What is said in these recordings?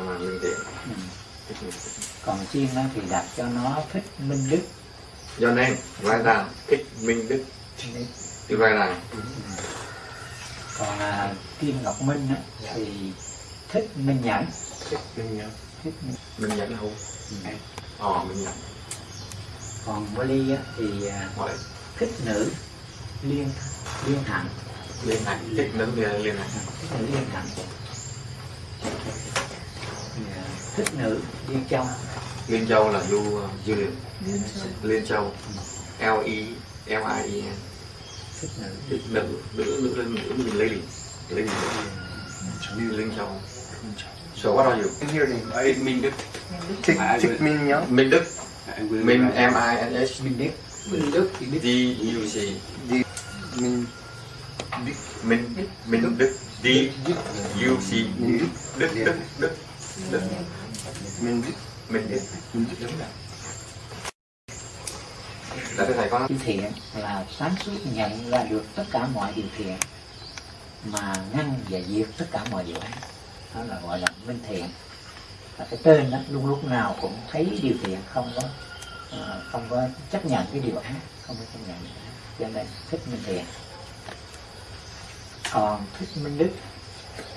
minh tiện ừ. còn chiên á thì đặt cho nó thích minh đức. Do nên vai đàn thích minh đức. Thì vai đàn còn à, kim ngọc minh á, thì thích minh nhẫn. Thích minh nhẫn. Thích minh... minh nhẫn không? Ừ. ờ minh nhẫn. Còn Bali á, thì à, hỏi thích nữ liên liên hạnh. Liên hạnh. Thích nữ liên hạnh. Thích nữ liên hạnh. à, thích nữ liên châu. Liên châu là du dư liệu Liên Châu. liên châu. L e l i e. N thích nữ. Thích nữ nữ nữ lên nữ mình lady lady như liên châu. So what are you Thích Minh Đức. Thích thích minh nhớ. Minh đức. Minh m i n h minh đức. Minh đức d u c. Đi minh. Minh minh đức. D u c. Đức đức đức. Đức mình minh đức minh mình biết giống đúng rồi là thưa thầy có nói. Điều thiện là sáng suốt nhận ra được tất cả mọi điều thiện, mà ngăn và diệt tất cả mọi điều ác. Đó là gọi là minh thiện. Và cái tên đó luôn lúc nào cũng thấy điều thiện, không có ờ, không có chấp nhận cái điều ác, không có chấp nhận điều ác. Cho nên thích minh thiện. Còn thích minh đức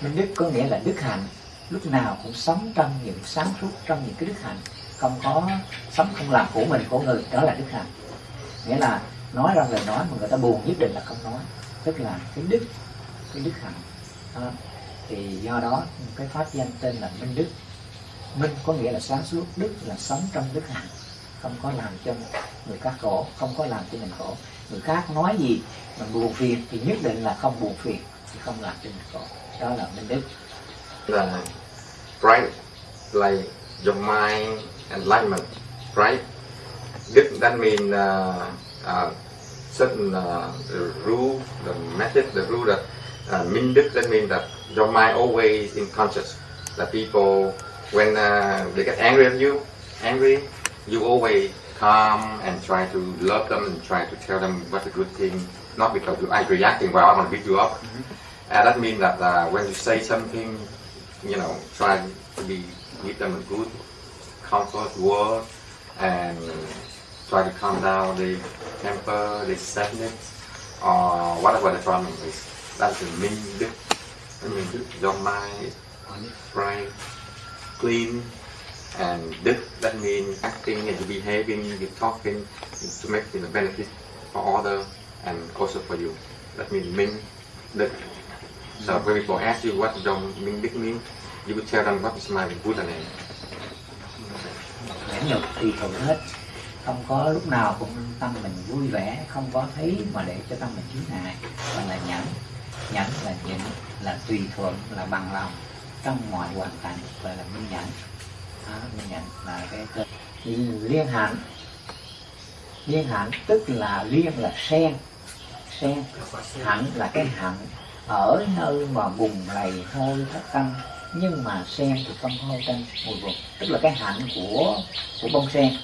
minh đức có nghĩa là đức hạnh lúc nào cũng sống trong những sáng suốt trong những cái đức hạnh. Không có sống không làm của mình của người đó là đức hạnh. Nghĩa là nói ra lời nói mà người ta buồn nhất định là không nói. Tức là cái đức cái đức hạnh. À, thì do đó cái pháp danh tên là minh đức. Minh có nghĩa là sáng suốt đức là sống trong đức hạnh. Không có làm cho người khác khổ không có làm cho mình khổ. Người khác nói gì mà buồn phiền thì nhất định là không buồn phiền thì không làm cho mình khổ. Đó là minh đức. Là bright like your mind enlightenment right đức that mean uh, uh, certain uh, rule the method the rule that uh, đức that mean that your mind always in conscious that people when uh, they get angry at you angry you always calm and try to love them and try to tell them what's a good thing not because you are reacting well I want to beat you up. And that means that uh, when you say something you know, try to be give them a good comfort word and try to calm down the temper, the sadness, or whatever the problem is. That's the mean đức. Mean đức, your mind is bright, clean, and đức, that means acting and behaving, you're talking to make the benefit for other and also for you. That means minh đức. So when people ask you what Dong Minh Đức mean, you would tell them what is my Buddha name. nhẫn nhục thì thuận hết. Không có lúc nào cũng tâm mình vui vẻ không có thấy mà để cho tâm mình chướng ngại. Gọi là nhẫn nhẫn là nhịn là tùy thuận là bằng lòng trong mọi hoàn cảnh gọi là minh nhẫn. Đó, minh nhẫn là cái cơ. Liên hạnh liên hạnh tức là liên là sen. Sen hạnh là cái hạnh ở nơi mà bùng lầy hôi thất tâm nhưng mà sen thì không hôi tanh mùi bùn tức là cái hạnh của của bông sen.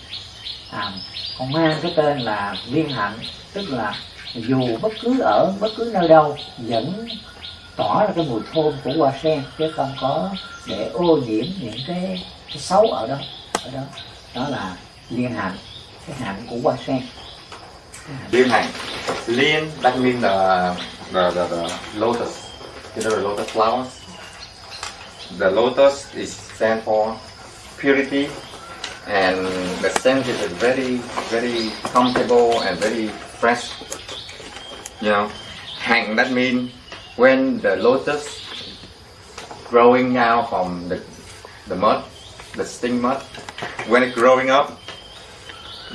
À, còn mang cái tên là liên hạnh tức là dù bất cứ ở bất cứ nơi đâu vẫn tỏ ra cái mùi thơm của hoa sen chứ không có để ô nhiễm những cái, cái xấu ở đó ở đó. Đó là liên hạnh cái hạnh của hoa sen. Liên hạnh Liên hành. Liên, là the, the, the, lotus. You know the lotus flowers? The lotus is stand for purity and the scent is very, very comfortable and very fresh. You know, hang that means when the lotus growing now from the, the mud, the sting mud, when it's growing up,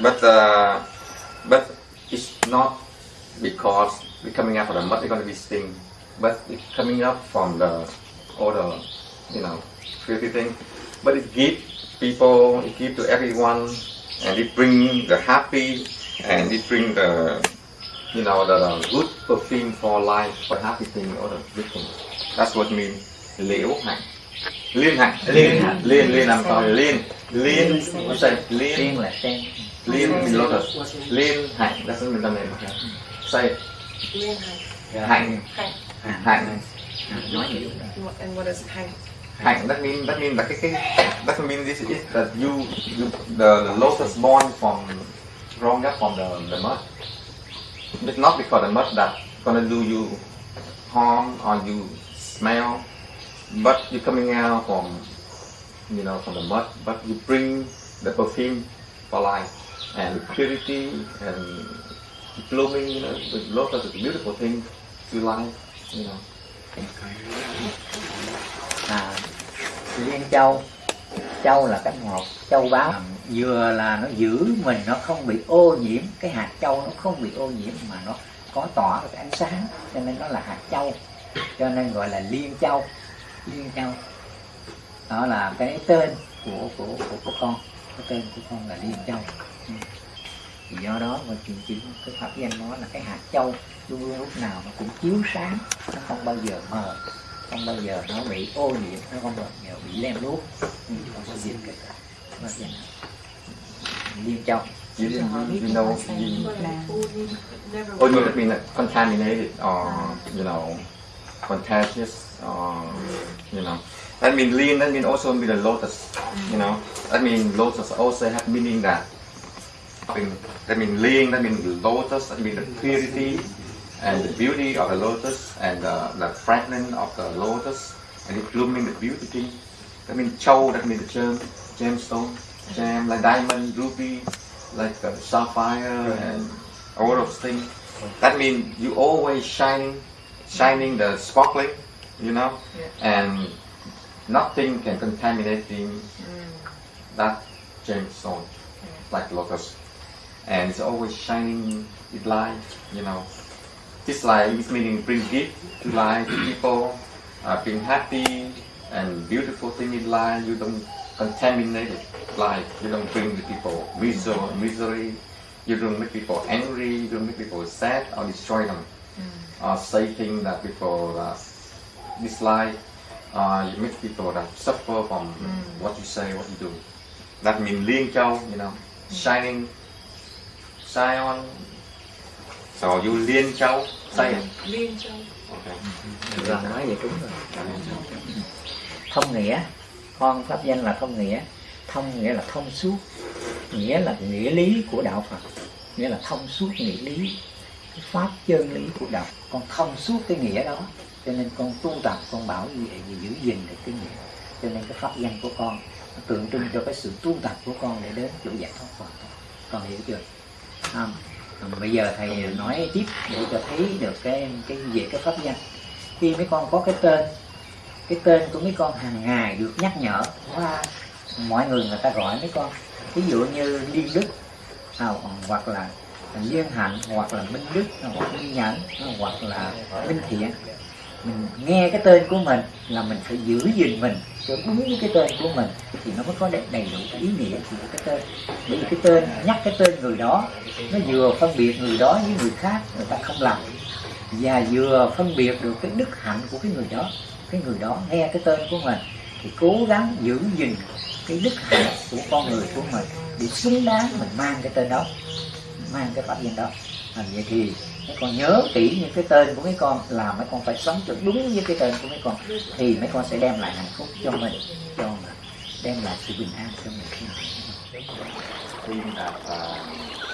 but uh, but it's not because it's coming out from the mud, it's going to be sting, but it's coming up from the all the you know filthy thing. But it gives people, it gives to everyone, and it bring the happy, and it bring the you know the, the good perfume for life, for happy thing, all the good things. That's what mean liễu hạnh. Liên hạnh, liên hạnh, liên liên I'm sorry, liên, liên, what's that? Liên, sen là sen liên mean lotus. Liên hạnh, that's what mean the name. Say Liên hành. hạnh, Hành. hạnh. nói nhiều And what is hành? hạnh that mean that mean là cái cái that mean this is that you you the, the lotus born from up from the the mud it's not because the mud that gonna do you harm or you smell but you coming out from you know from the mud but you bring the perfume for life and purity and blooming you know the lotus is a beautiful thing to life you know. À, liên châu. Châu là cái ngọt châu báu. Vừa là nó giữ mình nó không bị ô nhiễm. Cái hạt châu nó không bị ô nhiễm mà nó có tỏa được ánh sáng. Cho nên nó là hạt châu. Cho nên gọi là liên châu. Liên châu. Đó là cái tên của của của, của con. Cái tên của con là liên châu. Ừ. do đó mà chuyện chỉ cái pháp danh nó là cái hạt châu luôn luôn lúc nào nó cũng chiếu sáng nó không bao giờ mờ không bao giờ nó bị ô nhiễm nó không bao giờ bị lem luốc Ừ, không có diệt cái pháp danh liên châu. You, you, you know you, Oh, you mean like contaminated or you know contagious or you know. That mean lean that mean also mean the lotus you know. That mean lotus also have meaning that that mean lean that mean lotus that mean the purity and the beauty of the lotus and the, the fragrance of the lotus and it blooming the beauty. Thing that mean châu that mean the gem gemstone gem like diamond ruby like uh, sapphire and all those things. That means you always shining, shining the sparkling, you know, and nothing can contaminate in that gemstone like lotus. And it's always shining with light, you know. This light is meaning bring gift to life to people, uh, being happy and beautiful thing in life. You don't contaminate life. You don't bring the people misery, misery. You don't make people angry. You don't make people sad or destroy them. Or say things that people uh, dislike. Uh, you make people that suffer from what you say, what you do. That means liên châu, you know, shining, shine on. So you liên châu, say it. Liên châu. Okay. rồi nói vậy đúng rồi. Thông nghĩa. Con pháp danh là thông nghĩa. Thông nghĩa là thông suốt. Nghĩa là nghĩa lý của đạo phật. Nghĩa là thông suốt nghĩa lý. Cái pháp chân lý của đạo. Con thông suốt cái nghĩa đó. Cho nên con tu tập con bảo vệ và giữ gìn được cái nghĩa. Cho nên cái pháp danh của con nó tượng trưng cho cái sự tu tập của con để đến chỗ giải thoát hoàn toàn con hiểu chưa không. Bây giờ thầy nói tiếp để cho thấy được cái cái về cái pháp danh. Khi mấy con có cái tên cái tên của mấy con hàng ngày được nhắc nhở qua mọi người người ta gọi mấy con. Ví dụ như liên đức à, hoặc là liên hạnh hoặc là minh đức hoặc minh nhẫn hoặc là minh thiện mình nghe cái tên của mình là mình phải giữ gìn mình cho đúng với cái tên của mình thì nó mới có đầy, đầy đủ ý nghĩa của cái tên. Bởi vì cái tên nhắc cái tên người đó nó vừa phân biệt người đó với người khác người ta không làm. Và vừa phân biệt được cái đức hạnh của cái người đó cái người đó nghe cái tên của mình thì cố gắng giữ gìn cái đức hạnh của con người của mình để xứng đáng mình mang cái tên đó mang cái pháp danh đó. Làm vậy thì mấy con nhớ kỹ những cái tên của mấy con là mấy con phải sống cho đúng với cái tên của mấy con thì mấy con sẽ đem lại hạnh phúc cho mình cho mình đem lại sự bình an cho mình Thing là uh,